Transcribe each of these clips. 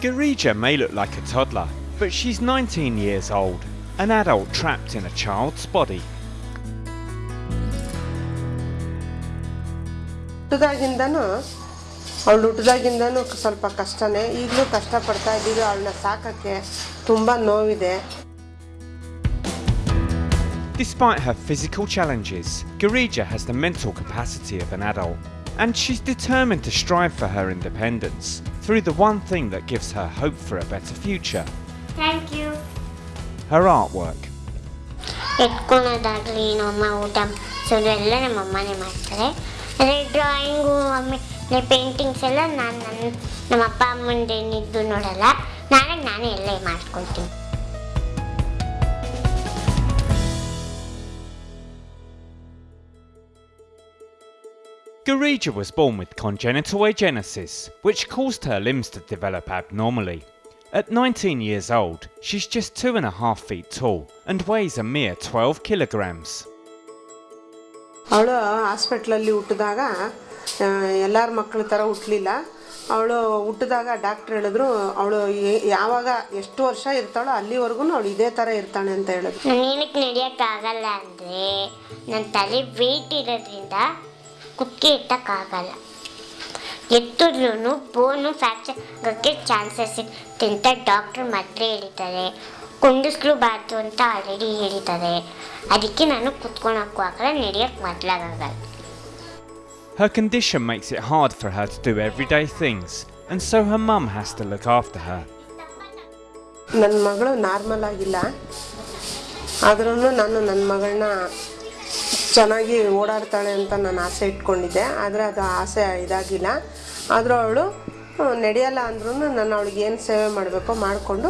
Garija may look like a toddler, but she's 19 years old, an adult trapped in a child's body. ಹುಟ್ಟಿದಾಗಿಂದನೂ ಅವಳು ಹುಟ್ಟಿದಾಗಿಂದನೂ ಸ್ವಲ್ಪ ಕಷ್ಟನೇ ಈಗಲೂ ಕಷ್ಟಪಡ್ತಾ ಇದ್ದೀವಿ ಅವಳನ್ನ ಸಾಕೋಕ್ಕೆ ತುಂಬ ನೋವಿದೆ Despite her physical challenges, Garija has the mental capacity of an adult, and she's determined to strive for her independence through the one thing that gives her hope for a better future thank you her artwork. ಎತ್ಕೊಳೋದಾಗಲಿ ನಮ್ಮಮ್ಮ ಊಟ ಮಾಡಿಸೋದು ಎಲ್ಲ ನಮ್ಮಮ್ಮನೇ ಮಾಡ್ತಾರೆ ಅದೇ drawing ಆಮೇಲೆ paintings ಎಲ್ಲ ನಾನು ನನ್ನ ನಮ್ಮ ಅಪ್ಪ ಅಮ್ಮಂದೇನಿದ್ದು ನೋಡಲ್ಲ ನಾನೇ ನಾನೇ ಎಲ್ಲ ಮಾಡ್ಕೊಳ್ತೀನಿ Garija was born with congenital agenesis, which caused her limbs to develop abnormally. At 19 years old, she's just two and a half feet tall and weighs a mere 12 kilograms. ಅವಳು ಹಾಸ್ಪಿಟ್ಲಲ್ಲಿ ಹುಟ್ಟಿದಾಗ ಎಲ್ಲರ ಮಕ್ಕಳ ಥರ ಹುಟ್ಟಲಿಲ್ಲ ಅವಳು ಹುಟ್ಟಿದಾಗ ಡಾಕ್ಟ್ರ್ ಹೇಳಿದ್ರು ಅವಳು ಯಾವಾಗ ಎಷ್ಟು ವರ್ಷ ಇರ್ತಾಳೋ ಅಲ್ಲಿವರೆಗೂ ಅವಳು ಇದೇ ಥರ ಇರ್ತಾಳೆ ಅಂತ ಹೇಳಿದ್ರು ನಾನು ಏನಕ್ಕೆ ನಡೆಯೋಕ್ಕಾಗಲ್ಲ ಅಂದರೆ ನನ್ನ ತಲೆ ವೆಯ್ಟ್ ಇರೋದ್ರಿಂದ ಕುತ್ತಿಗೆ ಇಟ್ಟಕ್ಕಾಗಲ್ಲ. ಎತ್ತಿದ್ರೂ ಬೋನು ಫ್ರ್ಯಾಕ್ಚರ್ ಆಗೋಕ್ಕೆ ಚಾನ್ಸಸ್ ಇತ್ತು ಅಂತ ಡಾಕ್ಟ್ರ್ ಮೊದಲೇ ಹೇಳಿದ್ದಾರೆ. ಕುಂಡಿಸ್ಲೂಬಾರ್ದು ಅಂತ ಆಲ್ರೆಡಿ ಹೇಳಿದ್ದಾರೆ. ಅದಕ್ಕೆ ನಾನು ಕುತ್ಕೊಳಕ್ಕೂ ಆಗಲ್ಲ ನಡೆಯೋಕ್ಕೆ ಮೊದಲಾಗಲ್ಲ. Her condition makes it hard for her to do everyday things, and so her mum has to look after her. ನನ್ನ ಮಗಳು ನಾರ್ಮಲ್ ಆಗಿಲ್ಲ. ಆದ್ರೂ ನಾನು ನನ್ನ ಮಗಳನ್ನ ಚೆನ್ನಾಗಿ ಓಡಾಡ್ತಾಳೆ ಅಂತ ನಾನು ಆಸೆ ಇಟ್ಕೊಂಡಿದ್ದೆ ಆದರೆ ಅದು ಆಸೆ ಇದಾಗಿಲ್ಲ. ಆದರೂ ಅವಳು ನಡೆಯಲ್ಲ ಅಂದ್ರೂ ನಾನು ಅವಳಿಗೆ ಏನು ಸೇವೆ ಮಾಡಬೇಕೋ ಮಾಡಿಕೊಂಡು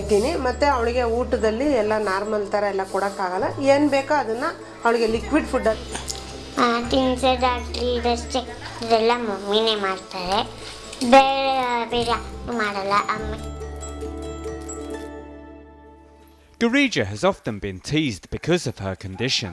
ಇದ್ದೀನಿ. ಮತ್ತು ಅವಳಿಗೆ ಊಟದಲ್ಲಿ ಎಲ್ಲ ನಾರ್ಮಲ್ ಥರ ಎಲ್ಲ ಕೊಡೋಕ್ಕಾಗಲ್ಲ. ಏನು ಬೇಕೋ ಅದನ್ನು ಅವಳಿಗೆ ಲಿಕ್ವಿಡ್ ಫುಡ್ಡಲ್ಲಿ ತಿನ್ಸೋದಾಗಲಿ ಇದೆಲ್ಲ ಮಮ್ಮಿನೇ ಮಾಡ್ತಾರೆ. ಬೇರೆ ಬೇರೆ ಮಾಡಲ್ಲ ಅಮ್ಮ. Garija has often been teased because of her condition,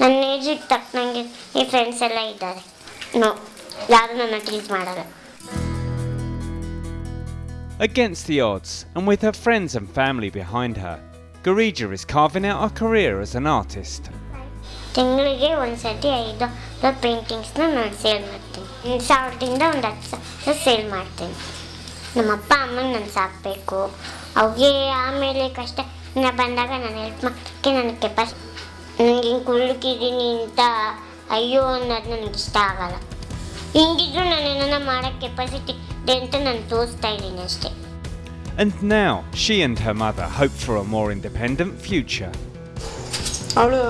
ನನ್ನ ಏಜಿಗೆ ತಕ್ಕನಂಗೆ ಈ ಫ್ರೆಂಡ್ಸ್ ಎಲ್ಲ ಇದ್ದಾರೆ. ನೋ ಯಾರು ನನ್ನ ಟ್ರೀಟ್ ಮಾಡಲ್ಲ. Against the odds, and with her friends and family behind her, Garija is carving out her career as an artist. ತಿಂಗಳಿಗೆ ಒಂದು ಸತಿ ಐದು ಪೇಂಟಿಂಗ್ಸ್ನ ನಾನು ಸೇಲ್ ಮಾಡ್ತೀನಿ. ಒಂದು ಸಾವಿರದಿಂದ ಒಂದು ಹತ್ತು ಸಾವಿರ ಸೇಲ್ ಮಾಡ್ತೀನಿ. ನಮ್ಮ ಅಪ್ಪ ಅಮ್ಮನ ನಾನು ಸಾಕಬೇಕು. ಅವ್ರಿಗೆ ಆಮೇಲೆ ಕಷ್ಟ ಬಂದಾಗ ನಾನು ಹೆಲ್ಪ್ ಮಾಡೋಕ್ಕೆ ನನಗೆ ಕೆಪಾಸಿ ನನಗೆ ಹಿಂಗೆ ಅಂತ ಅಯ್ಯೋ ಅನ್ನೋದು ನನಗೆ ಇಷ್ಟ ಆಗಲ್ಲ. ಹಿಂಗಿದ್ರು ನಾನು ಏನನ್ನ ಮಾಡೋ ಕೆಪಾಸಿಟಿ ಇದೆ ಅಂತ ನಾನು ತೋರಿಸ್ತಾ ಇದ್ದೀನಿ ಅಷ್ಟೇ. And now, she and her mother hope for a more independent future. ಅವಳು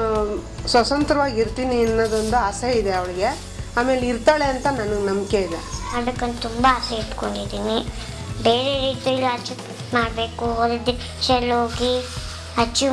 ಸ್ವತಂತ್ರವಾಗಿ ಇರ್ತೀನಿ ಅನ್ನೋದೊಂದು ಆಸೆ ಇದೆ ಅವಳಿಗೆ. ಆಮೇಲೆ ಇರ್ತಾಳೆ ಅಂತ ನನಗೆ ನಂಬಿಕೆ ಇದೆ. ಅದಕ್ಕಂತ ತುಂಬ ಆಸೆ ಇಟ್ಕೊಂಡಿದ್ದೀನಿ. ಬೇರೆ ರೀತಿಯಲ್ಲಿ ಅಚೀವ್ ಮಾಡಬೇಕು ಹೋಗಿ ಅಚೀವ್